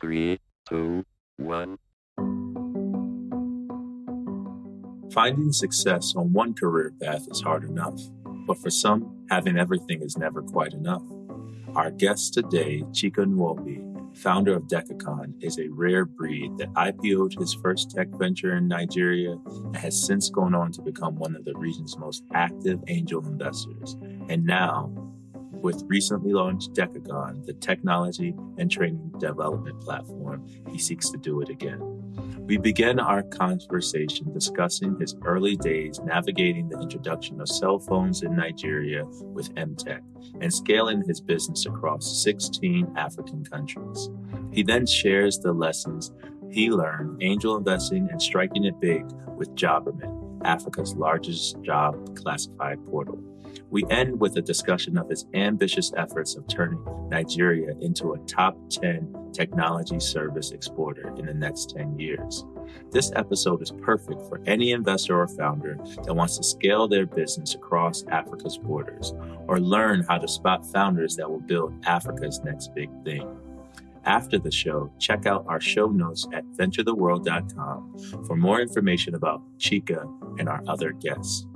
Three, two, one. Finding success on one career path is hard enough, but for some, having everything is never quite enough. Our guest today, Chika Nwobi, founder of Decagon, is a rare breed that IPO'd his first tech venture in Nigeria and has since gone on to become one of the region's most active angel investors. And now, with recently launched Decagon, the technology and training development platform, he seeks to do it again. We begin our conversation discussing his early days navigating the introduction of cell phones in Nigeria with MTech and scaling his business across 16 African countries. He then shares the lessons he learned angel investing and striking it big with Jobberman, Africa's largest job classified portal. We end with a discussion of his ambitious efforts of turning Nigeria into a top 10 technology service exporter in the next 10 years. This episode is perfect for any investor or founder that wants to scale their business across Africa's borders or learn how to spot founders that will build Africa's next big thing. After the show, check out our show notes at venturetheworld.com for more information about Chika and our other guests.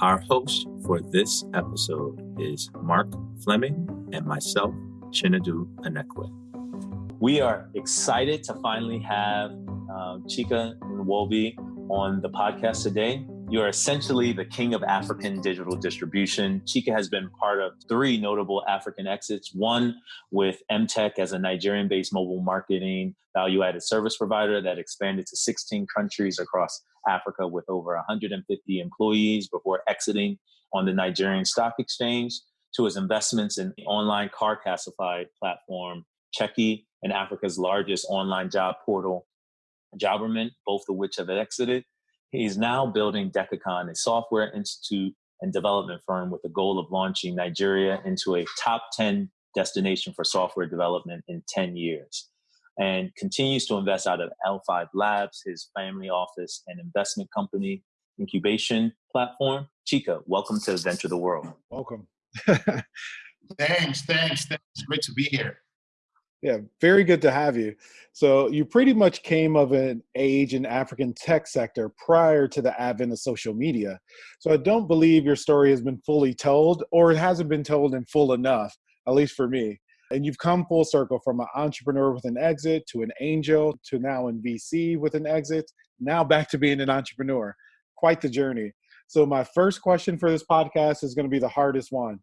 Our host for this episode is Mark Fleming and myself, Chinedu Anekwe. We are excited to finally have uh, Chika Nwobi on the podcast today. You're essentially the king of African digital distribution. Chika has been part of three notable African exits one with MTech as a Nigerian based mobile marketing value added service provider that expanded to 16 countries across Africa with over 150 employees before exiting on the Nigerian Stock Exchange, to his investments in the online car classified platform Cheki and Africa's largest online job portal, Jobberman, both of which have exited. He's now building Decagon, a software institute and development firm with the goal of launching Nigeria into a top 10 destination for software development in 10 years and continues to invest out of L5 Labs, his family office and investment company incubation platform. Chika, welcome to Venture the World. Welcome. thanks, thanks, thanks. Great to be here. Yeah, very good to have you. So you pretty much came of an age in African tech sector prior to the advent of social media. So I don't believe your story has been fully told or it hasn't been told in full enough, at least for me. And you've come full circle from an entrepreneur with an exit to an angel to now in VC with an exit, now back to being an entrepreneur. Quite the journey. So my first question for this podcast is going to be the hardest one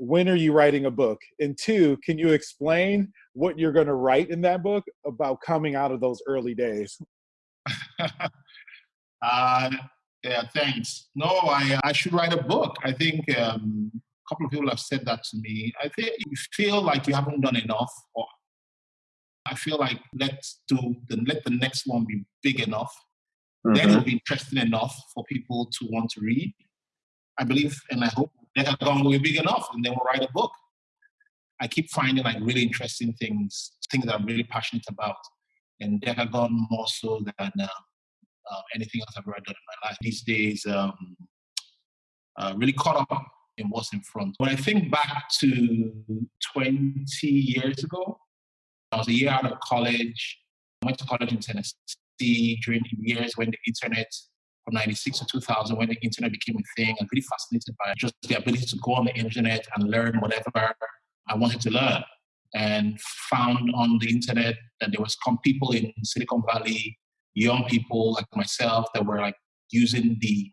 when are you writing a book? And two, can you explain what you're going to write in that book about coming out of those early days? uh, yeah, thanks. No, I, I should write a book. I think um, a couple of people have said that to me. I think you feel like you haven't done enough, or I feel like let's do the, let the next one be big enough. Mm-hmm. Then it'll be interesting enough for people to want to read. I believe and I hope Decagon will be big enough, and then we'll write a book. I keep finding like really interesting things, things that I'm really passionate about, and Decagon more so than uh, uh, anything else I've ever done in my life. These days, um, uh, really caught up in what's in front. When I think back to 20 years ago, I was a year out of college. I went to college in Tennessee during the years when the internet from 96 to 2000 when the internet became a thing. I'm really fascinated by just the ability to go on the internet and learn whatever I wanted to learn. And found on the internet that there was people in Silicon Valley, young people like myself that were like using the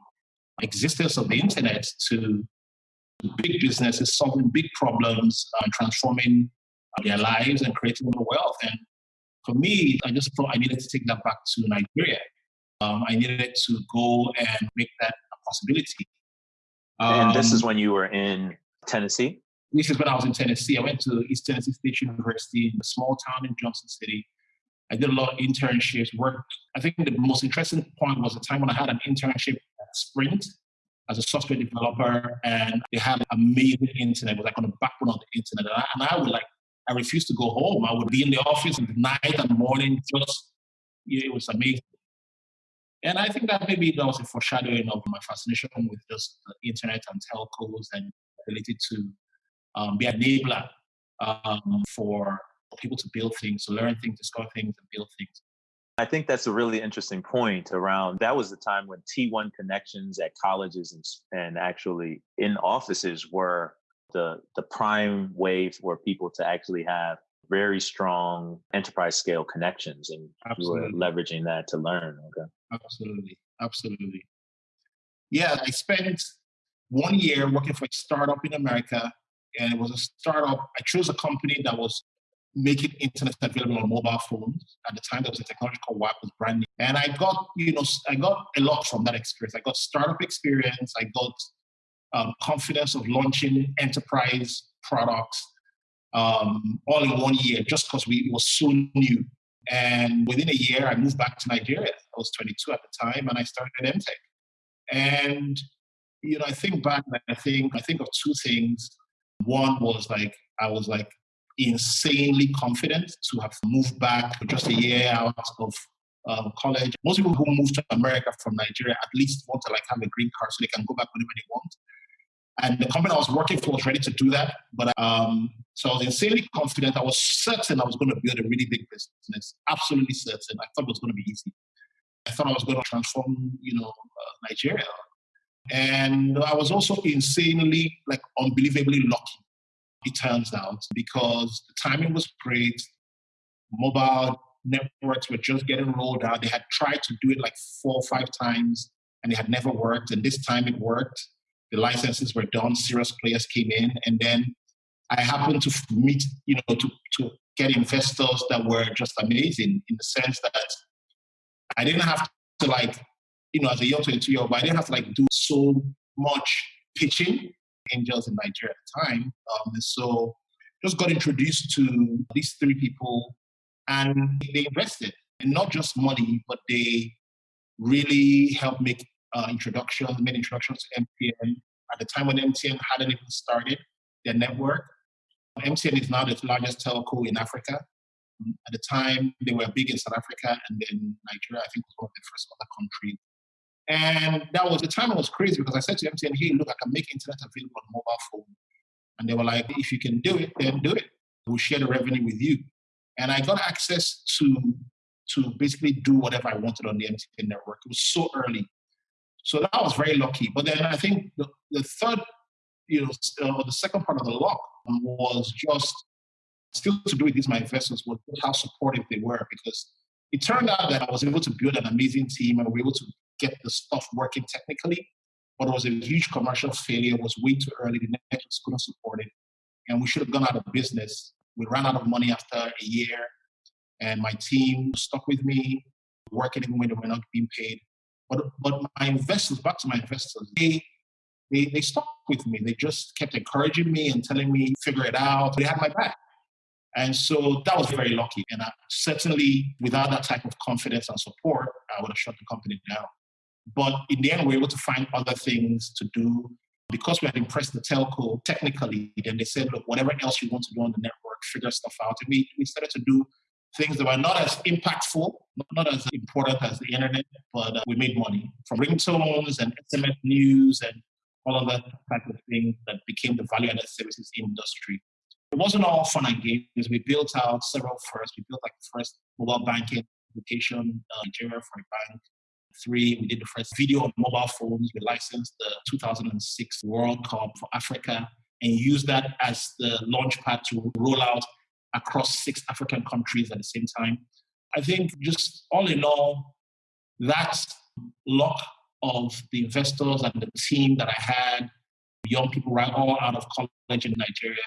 existence of the internet to big businesses, solving big problems, uh, transforming their lives and creating more wealth. And for me, I just thought I needed to take that back to Nigeria um, I needed to go and make that a possibility. Um, and this is um, when you were in Tennessee? This is when I was in Tennessee. I went to East Tennessee State University, in a small town in Johnson City. I did a lot of internships, worked. I think the most interesting point was the time when I had an internship at Sprint as a software developer, and they had amazing internet. It was like on the backbone of the internet. And I, and I would like, I refused to go home. I would be in the office at night and morning, just, it was amazing. And I think that maybe that was a foreshadowing of my fascination with just the internet and telcos and ability to um, be an enabler um, for people to build things, to learn things, discover things, and build things. I think that's a really interesting point around that was the time when T1 connections at colleges and, and actually in offices were the, the prime way for people to actually have very strong enterprise scale connections and Absolutely. you were leveraging that to learn. Okay. Absolutely. Absolutely. Yeah, I spent one year working for a startup in America and it was a startup. I chose a company that was making internet available on mobile phones. At the time, there was a technology called WAP was brand new. And I got, you know, I got a lot from that experience. I got startup experience. I got um, confidence of launching enterprise products um, all in one year, just because we was so new. And within a year, I moved back to Nigeria. I was 22 at the time, and I started MTech. And you know, I think back, I think I think of two things. One was like I was like insanely confident to have moved back just a year out of um, college. Most people who move to America from Nigeria at least want to like have a green card so they can go back whenever they want. And the company I was working for was ready to do that. But um, so I was insanely confident. I was certain I was going to build a really big business. Absolutely certain. I thought it was going to be easy. I thought I was going to transform, you know, uh, Nigeria. And I was also insanely, like, unbelievably lucky it turns out, because the timing was great. Mobile networks were just getting rolled out. They had tried to do it like four or five times and it had never worked. And this time it worked. The licenses were done, serious players came in. And then I happened to meet, you know, to, to get investors that were just amazing in the sense that I didn't have to like, you know, as a young 22 year old, I didn't have to like do so much pitching angels in Nigeria at the time. Um, so just got introduced to these three people and they invested and not just money, but they really helped make uh, introductions, made introductions to MTN at the time when MTN hadn't even started their network. MTN is now the largest telco in Africa. At the time, they were big in South Africa and then Nigeria, I think, was one of the first other countries and that was the time it was crazy because I said to MTN, hey, look, I can make internet available on mobile phone. And they were like, if you can do it, then do it. We'll share the revenue with you. And I got access to to basically do whatever I wanted on the MTN network. It was so early. So that was very lucky. But then I think the, the third, you know, uh, the second part of the lock was just still to do with these my investors was how supportive they were because it turned out that I was able to build an amazing team and we were able to get the stuff working technically, but it was a huge commercial failure. It was way too early. The networks couldn't support it. And we should have gone out of business. We ran out of money after a year, and my team stuck with me, working even when they were not being paid. But, but my investors, back to my investors, they, they, they stuck with me. They just kept encouraging me and telling me, figure it out. They had my back. And so that was very lucky. And I, certainly, without that type of confidence and support, I would have shut the company down. But in the end, we were able to find other things to do. Because we had impressed the telco technically, then they said, look, whatever else you want to do on the network, figure stuff out. And we, we started to do things that were not as impactful, not, as important as the internet, but uh, we made money from ringtones and SMS news and all of that type of thing that became the value-added services industry. It wasn't all fun and games. We built out several firsts. We built like the first mobile banking application uh, Nigeria for a bank three, we did the first video on mobile phones. We licensed the 2006 World Cup for Africa and used that as the launch pad to roll out across six African countries at the same time. I think just all in all, that luck of the investors and the team that I had, young people right all out of college in Nigeria,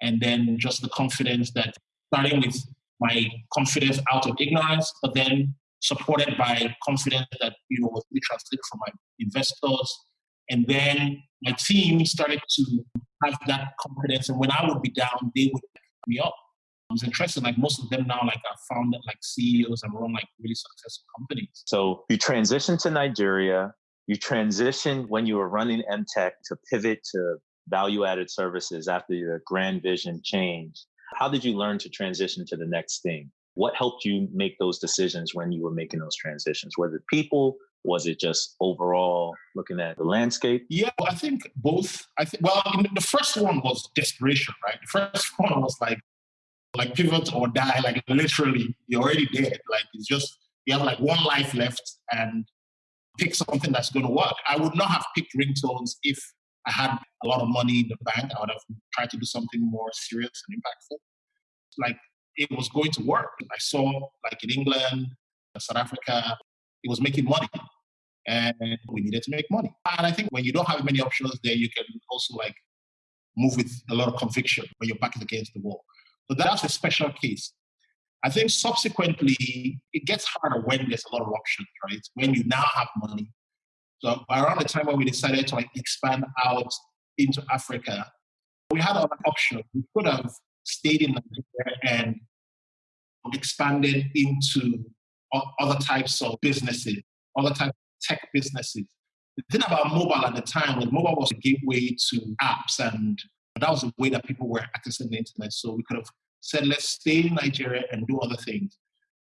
and then just the confidence that starting with my confidence out of ignorance, but then supported by confidence that you know was really translated from my investors. And then my team started to have that confidence. And when I would be down, they would pick me up. It was interesting. Like most of them now, like are founded like CEOs and run like really successful companies. So you transitioned to Nigeria. You transitioned when you were running MTech to pivot to value-added services after your grand vision changed. How did you learn to transition to the next thing? What helped you make those decisions when you were making those transitions? Was it people? Was it just overall looking at the landscape? Yeah, I think both. I think well, the first one was desperation, right? The first one was like like pivot or die, like literally, you're already dead. Like it's just, you have like one life left and pick something that's going to work. I would not have picked ringtones if I had a lot of money in the bank. I would have tried to do something more serious and impactful. Like it was going to work. I saw like in England, South Africa, it was making money and we needed to make money. And I think when you don't have many options there, you can also like move with a lot of conviction when your back is against the wall. So that's a special case. I think subsequently it gets harder when there's a lot of options, right? When you now have money. So around the time when we decided to like expand out into Africa, we had an option. We could have stayed in Nigeria and expanded into other types of businesses, other types of tech businesses. The thing about mobile at the time was mobile was a gateway to apps, and that was the way that people were accessing the internet. So we could have said, let's stay in Nigeria and do other things.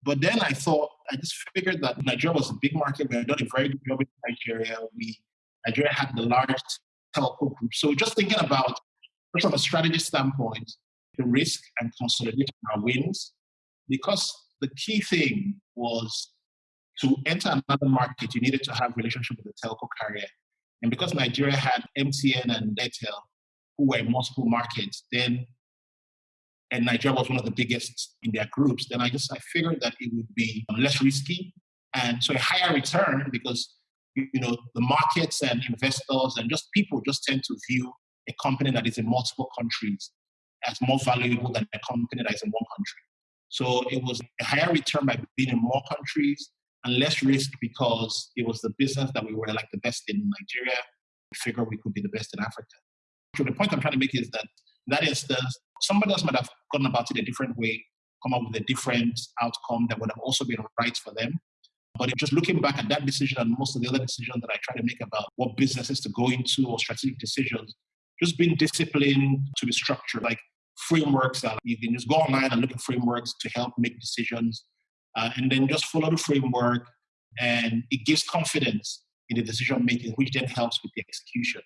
But then I thought, I just figured that Nigeria was a big market. We had done a very good job in Nigeria. We Nigeria had the largest telco group. So just thinking about, from a strategy standpoint, the risk and consolidating our wins, because the key thing was to enter another market, you needed to have relationship with the telco carrier. And because Nigeria had MTN and Airtel, who were in multiple markets, then and Nigeria was one of the biggest in their groups, then I just I figured that it would be um, less risky and so a higher return because you know the markets and investors and just people just tend to view a company that is in multiple countries as more valuable than a company that is in one country. So it was a higher return by being in more countries and less risk because it was the business that we were like the best in Nigeria. We figured we could be the best in Africa. So the point I'm trying to make is that that instance, somebody else might have gone about it a different way, come up with a different outcome that would have also been right for them. But just looking back at that decision and most of the other decisions that I try to make about what businesses to go into or strategic decisions, just being disciplined to be structured, like frameworks that you can just go online and look at frameworks to help make decisions uh, and then just follow the framework and it gives confidence in the decision making which then helps with the execution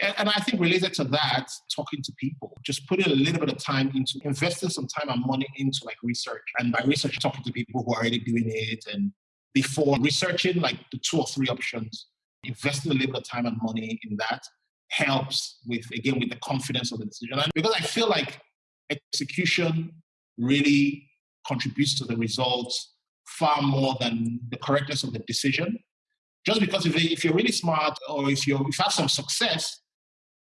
and, i think related to that talking to people just putting a little bit of time into investing some time and money into like research. And by research talking to people who are already doing it. And before researching like the two or three options investing a little bit of time and money in that helps with again with the confidence of the decision. And because i feel like execution really contributes to the results far more than the correctness of the decision. Just because if, if you're really smart or if, you if have some success,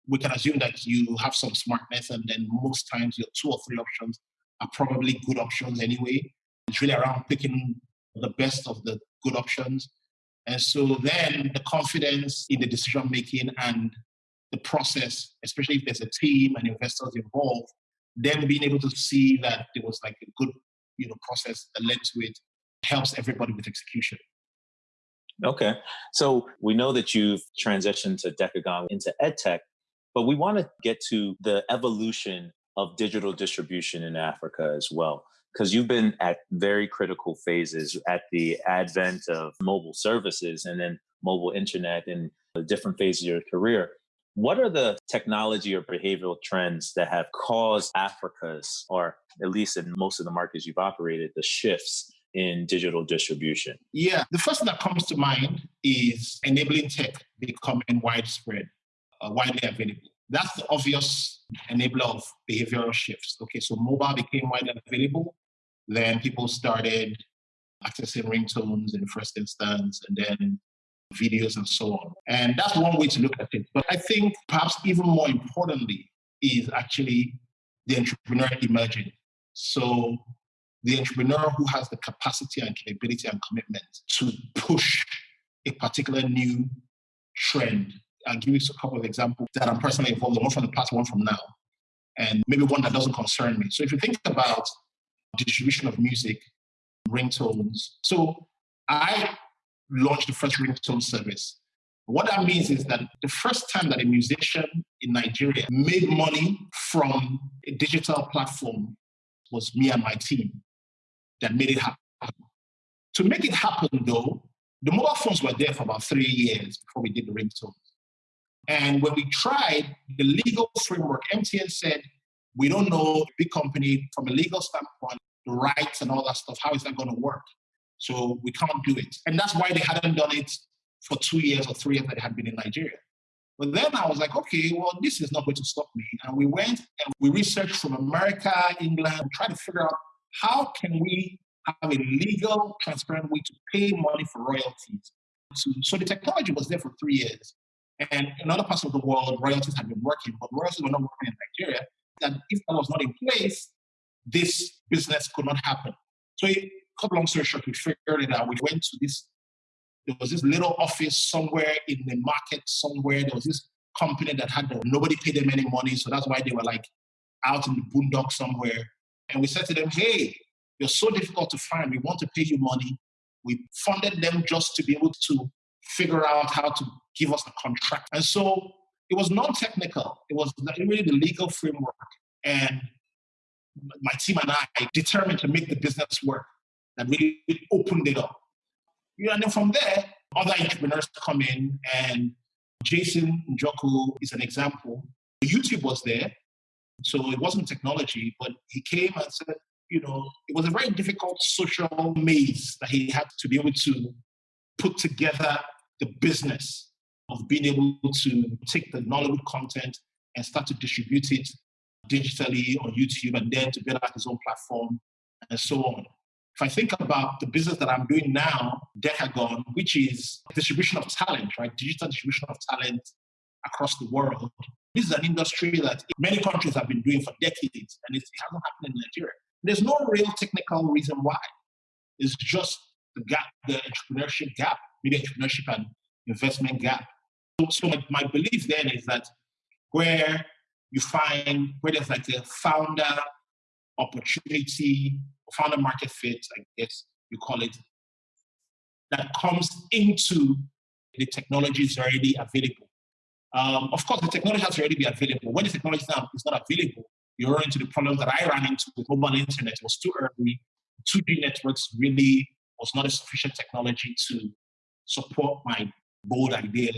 we can assume that you have some smartness, and then most times your two or three options are probably good options anyway. It's really around picking the best of the good options. And so then the confidence in the decision making and the process, especially if there's a team and investors involved, then being able to see that there was like a good you know process that led to it helps everybody with execution. Okay, so we know that you've transitioned to Decagon into EdTech, but we want to get to the evolution of digital distribution in Africa as well because you've been at very critical phases at the advent of mobile services and then mobile internet in different phases of your career. What are the technology or behavioral trends that have caused Africa's, or at least in most of the markets you've operated, the shifts in digital distribution? Yeah, the first thing that comes to mind is enabling tech becoming widespread, uh, widely available. That's the obvious enabler of behavioral shifts. Okay, so mobile became widely available. Then people started accessing ringtones in the first instance, and then videos and so on. And that's one way to look at it. But I think perhaps even more importantly is actually the entrepreneur emerging. So the entrepreneur who has the capacity and capability and commitment to push a particular new trend. I'll give you a couple of examples that I'm personally involved in, one from the past, one from now, and maybe one that doesn't concern me. So if you think about distribution of music, ringtones, so I launched the first ringtone service. What that means is that the first time that a musician in Nigeria made money from a digital platform was me and my team that made it happen. To make it happen, though, the mobile phones were there for about three years before we did the ringtones. And when we tried the legal framework, MTN said, we don't know big company from a legal standpoint, the rights and all that stuff, how is that going to work? So we can't do it. And that's why they hadn't done it for two years or three years that they had been in Nigeria. But then I was like, okay, well, this is not going to stop me. And we went and we researched from America, England, trying to figure out how can we have a legal, transparent way to pay money for royalties. So, so the technology was there for three years. And in other parts of the world, royalties had been working, but royalties were not working in Nigeria. That if that was not in place, this business could not happen. So, a couple long story short, we figured it out. We went to this there was this little office somewhere in the market somewhere. There was this company that had nobody paid them any money, so that's why they were like out in the boondock somewhere. And we said to them, "Hey, you're so difficult to find. We want to pay you money." We funded them just to be able to figure out how to give us the contract. And so it was non-technical. It was really the legal framework. And my team and I determined to make the business work and really opened it up. And then from there, other entrepreneurs come in, and Jason Njoku is an example. YouTube was there, so it wasn't technology, but he came and said, you know, it was a very difficult social maze that he had to be able to put together the business of being able to take the Nollywood content and start to distribute it digitally on YouTube and then to build out his own platform and so on. If I think about the business that I'm doing now, Decagon, which is distribution of talent, right? Digital distribution of talent across the world. This is an industry that many countries have been doing for decades, and it hasn't happened in Nigeria. There's no real technical reason why. It's just the gap, the entrepreneurship gap, maybe entrepreneurship and investment gap. So, so my, my belief then is that where you find where there's like a founder opportunity founder market fit, I guess you call it, that comes into the technology is already available. Um, of course, the technology has already been available. When the technology is not, available, you run into the problems that I ran into with mobile internet. It was too early. 2G networks really was not a sufficient technology to support my bold idea.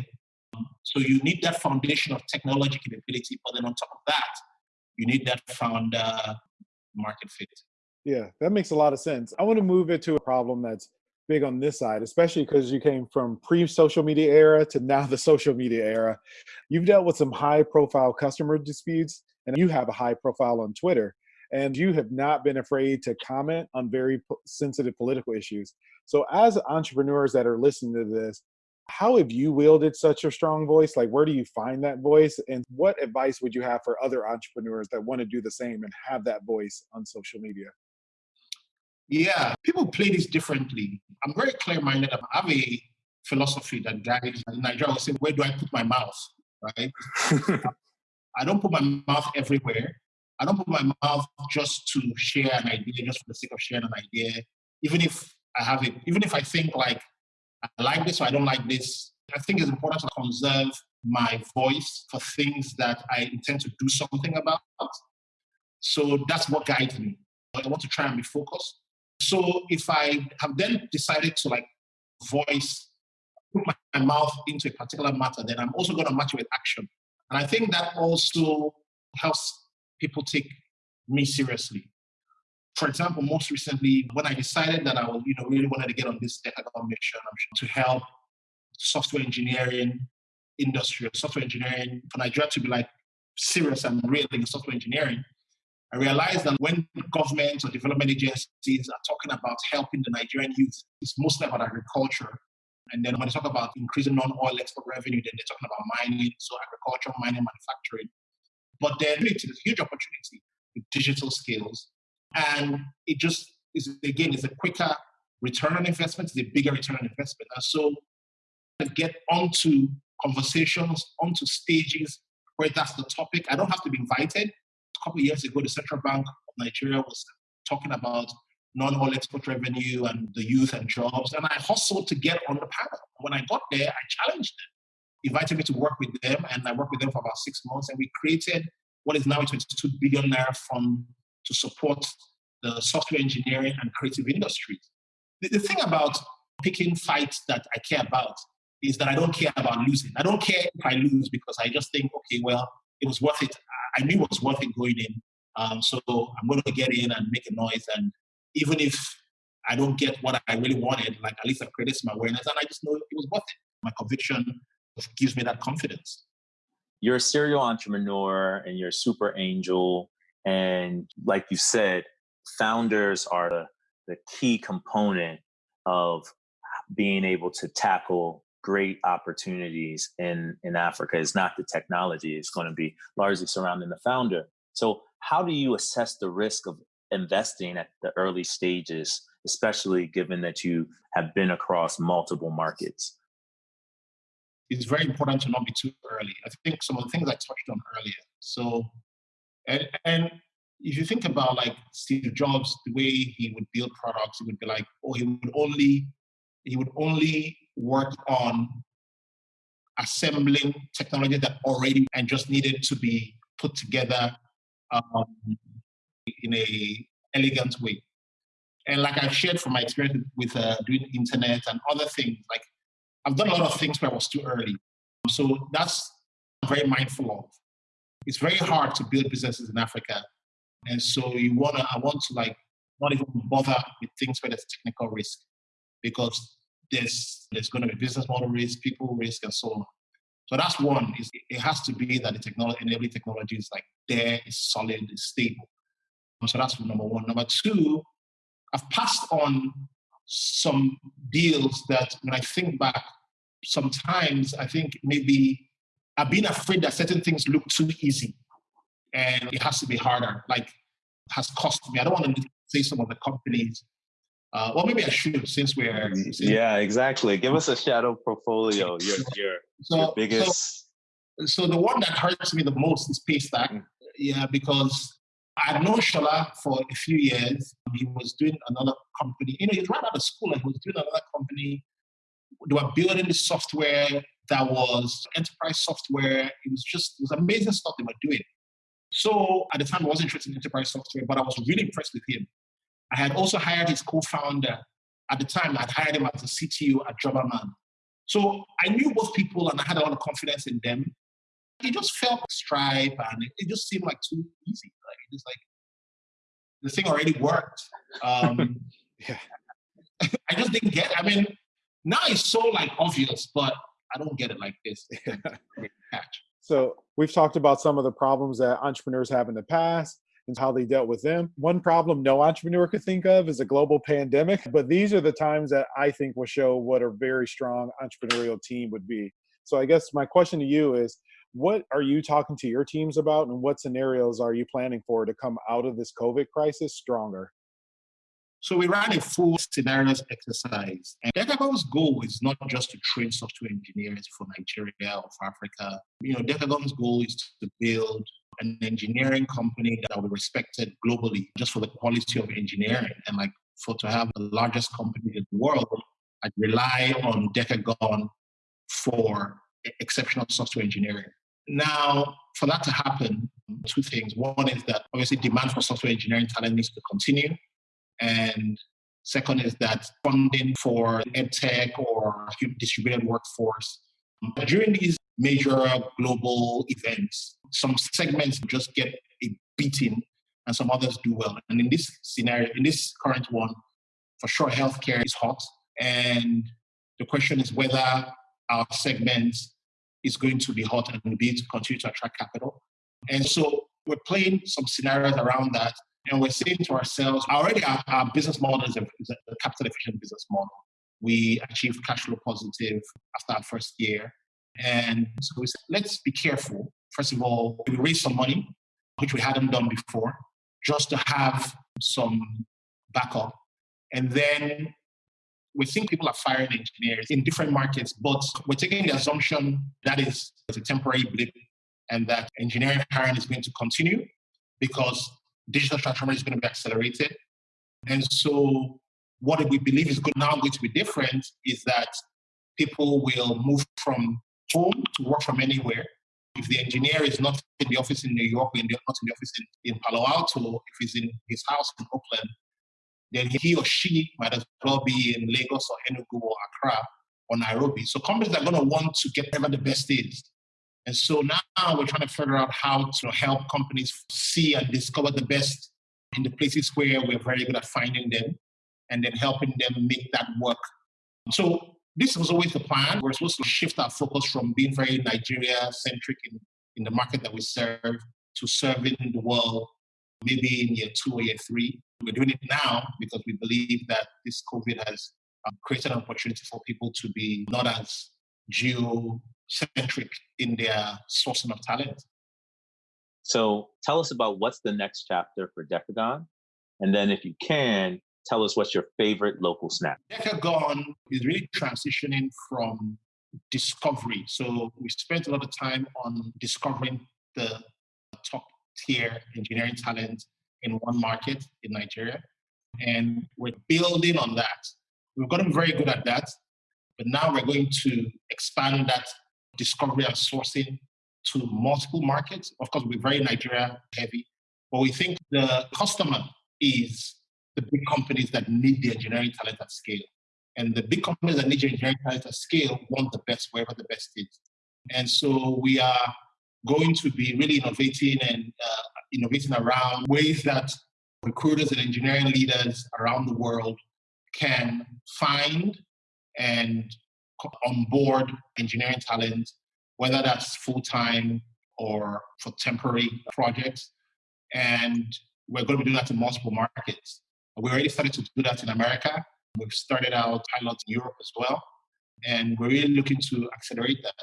Um, so you need that foundation of technology capability, but then on top of that, you need that founder market fit. Yeah, that makes a lot of sense. I want to move it to a problem that's big on this side, especially because you came from pre-social media era to now the social media era. You've dealt with some high-profile customer disputes, and you have a high profile on Twitter, and you have not been afraid to comment on very sensitive political issues. So, as entrepreneurs that are listening to this, how have you wielded such a strong voice? Like, where do you find that voice? And what advice would you have for other entrepreneurs that want to do the same and have that voice on social media? Yeah, people play this differently. I'm very clear minded. I have a philosophy that guides in Nigeria will say, Where do I put my mouth? Right? I don't put my mouth everywhere. I don't put my mouth just to share an idea, just for the sake of sharing an idea. Even if I have it, even if I think like I like this or I don't like this, I think it's important to conserve my voice for things that I intend to do something about. So that's what guides me. I want to try and be focused. So if I have then decided to like voice, put my, mouth into a particular matter, then I'm also going to match it with action. And I think that also helps people take me seriously. For example, most recently, when I decided that I was, you know, really wanted to get on this Decagon mission um, to help software engineering industry, software engineering for Nigeria to be like serious and real in software engineering, I realized that when governments or development agencies are talking about helping the Nigerian youth, it's mostly about agriculture. And then when they talk about increasing non-oil export revenue, then they're talking about mining, so agriculture, mining, manufacturing. But then it's a huge opportunity with digital skills. And it just is, again, it's a quicker return on investment, it's a bigger return on investment. And so to get onto conversations, onto stages where that's the topic, I don't have to be invited couple of years ago, the Central Bank of Nigeria was talking about non-oil export revenue and the youth and jobs. And I hustled to get on the panel. When I got there, I challenged them, invited me to work with them, and I worked with them for about six months. And we created what is now a 22 billion naira fund to support the software engineering and creative industries. The, the thing about picking fights that I care about is that I don't care about losing. I don't care if I lose because I just think, okay, well, it was worth it. I knew it was worth it going in. Um, so I'm going to get in and make a noise. And even if I don't get what I really wanted, like at least I've created some awareness and I just know it was worth it. My conviction gives me that confidence. You're a serial entrepreneur and you're a super angel. And like you said, founders are the, the key component of being able to tackle great opportunities in, in Africa. is not the technology, it's going to be largely surrounding the founder. So, how do you assess the risk of investing at the early stages, especially given that you have been across multiple markets? It's very important to not be too early. I think some of the things I touched on earlier. So, and, and if you think about like Steve Jobs, the way he would build products, it would be like, oh, he would only he would only work on assembling technology that already and just needed to be put together um, in a elegant way. And like I've shared from my experience with uh, doing internet and other things, like I've done a lot of things where I was too early. So that's very mindful of. It's very hard to build businesses in Africa. And so you wanna I want to like not even bother with things where there's technical risk because there's there's gonna be business model risk, people risk, and so on. So that's one. Is it has to be that the technology, enabling technology is like there, is solid, is stable. So that's number one. Number two, I've passed on some deals that when I think back, sometimes I think maybe I've been afraid that certain things look too easy and it has to be harder. Like has cost me. I don't want to say some of the companies. Uh, well, maybe I should since we're. Since yeah, exactly. Give us a shadow portfolio. Your your, so, your biggest. So, so, the one that hurts me the most is Paystack. Mm. Yeah, because I'd known Shola for a few years. He was doing another company. You know, he was right out of school and he was doing another company. They were building this software that was enterprise software. It was just, it was amazing stuff they were doing. So at the time, I wasn't interested in enterprise software, but I was really impressed with him. I had also hired his co-founder. At the time, I'd hired him as a CTO at Jobberman. So I knew both people and I had a lot of confidence in them it just felt like Stripe and it, it, just seemed like too easy. Like it just like the thing already worked. Um, yeah. I just didn't get. It. I mean, now it's so like obvious, but I don't get it like this. so we've talked about some of the problems that entrepreneurs have in the past and how they dealt with them. One problem no entrepreneur could think of is a global pandemic, but these are the times that I think will show what a very strong entrepreneurial team would be. So I guess my question to you is what are you talking to your teams about and what scenarios are you planning for to come out of this covid crisis stronger so we ran a full scenarios exercise and decagon's goal is not just to train software engineers for nigeria or for africa you know decagon's goal is to build an engineering company that will be respected globally just for the quality of engineering and like for to have the largest company in the world i rely on decagon for exceptional software engineering now, for that to happen, two things. One is that obviously demand for software engineering talent needs to continue. And second is that funding for edtech or distributed workforce. But during these major global events, some segments just get a beating and some others do well. And in this scenario, in this current one, for sure, healthcare is hot. And the question is whether our segment is going to be hot and be to continue to attract capital. And so we're playing some scenarios around that. And we're saying to ourselves, already our, our business model is a, is a capital efficient business model. We achieved cash flow positive after our first year. And so we said, let's be careful. First of all, we raised some money, which we hadn't done before, just to have some backup. And then we think people are firing engineers in different markets, but we're taking the assumption that is a temporary blip and that engineering hiring is going to continue because digital transformation is going to be accelerated. And so what we believe is now going to be different is that people will move from home to work from anywhere. If the engineer is not in the office in New York, or not in the office in, in Palo Alto, if he's in his house in Oakland, then he or she might as well be in Lagos or Enugu or Accra or Nairobi. So companies are going to want to get whatever the best is. And so now we're trying to figure out how to help companies see and discover the best in the places where we're very good at finding them and then helping them make that work. So this was always the plan. We're supposed to shift our focus from being very Nigeria centric in, in the market that we serve to serving the world maybe in year two or year three. We're doing it now because we believe that this COVID has um, created an opportunity for people to be not as geocentric in their sourcing of talent. So tell us about what's the next chapter for Decagon. And then if you can, tell us what's your favorite local snack. Decagon is really transitioning from discovery. So we spent a lot of time on discovering the top tier engineering talent in one market in Nigeria. And we're building on that. We've gotten very good at that, but now we're going to expand that discovery and sourcing to multiple markets. Of course, we're very Nigeria heavy, but we think the customer is the big companies that need the engineering talent at scale. And the big companies that need engineering talent at scale want the best wherever the best is. And so we are going to be really innovating and uh, innovating around ways that recruiters and engineering leaders around the world can find and onboard engineering talent, whether that's full time or for temporary projects. And we're going to be doing that in multiple markets. We already started to do that in America. We've started out pilots in Europe as well. And we're really looking to accelerate that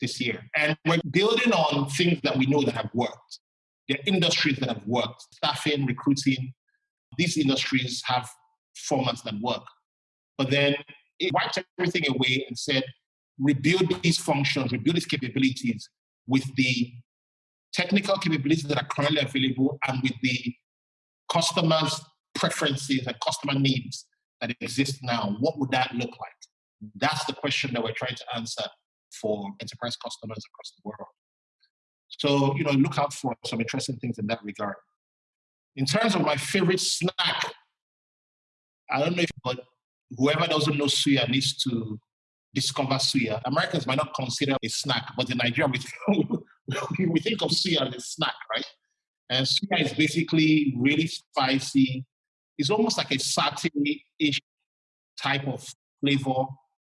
this year. And we're building on things that we know that have worked. Are industries that have worked, staffing, recruiting. These industries have formats that work. But then it wiped everything away and said, rebuild these functions, rebuild these capabilities with the technical capabilities that are currently available and with the customers' preferences and customer needs that exist now. What would that look like? That's the question that we're trying to answer for enterprise customers across the world. So, you know, look out for some interesting things in that regard. In terms of my favorite snack, I don't know if, but whoever doesn't know suya needs to discover suya. Americans might not consider a snack, but in Nigeria, we, we think of suya as a snack, right? And suya is basically really spicy. It's almost like a satay-ish type of flavor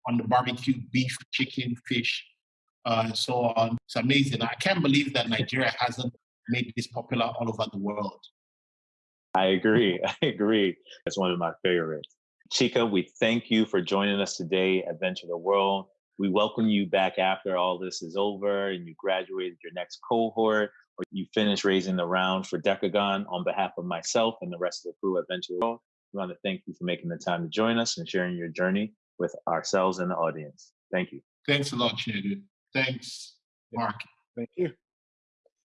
on the barbecue, beef, chicken, fish, uh, and so on. It's amazing. I can't believe that Nigeria hasn't made this popular all over the world. I agree. I agree. It's one of my favorites. Chika, we thank you for joining us today at Venture the World. We welcome you back after all this is over and you graduated your next cohort or you finish raising the round for Decagon. On behalf of myself and the rest of the crew at Venture the World, we want to thank you for making the time to join us and sharing your journey with ourselves and the audience. Thank you. Thanks a lot, Chinedu. Thanks, Mark. Thank you.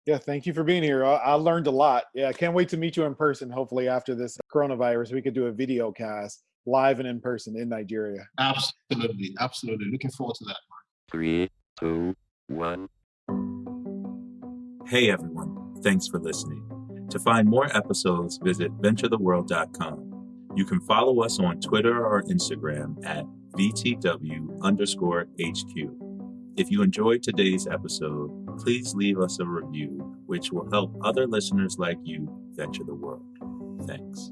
Yeah, thank you for being here. I, I, learned a lot. Yeah, I can't wait to meet you in person. Hopefully, after this coronavirus, we could do a video cast live and in person in Nigeria. Absolutely, absolutely. Looking forward to that. Mark. Three, two, one. Hey everyone, thanks for listening. To find more episodes, visit venturetheworld.com. You can follow us on Twitter or Instagram at VTW underscore HQ. If you enjoyed today's episode, please leave us a review, which will help other listeners like you venture the world. Thanks.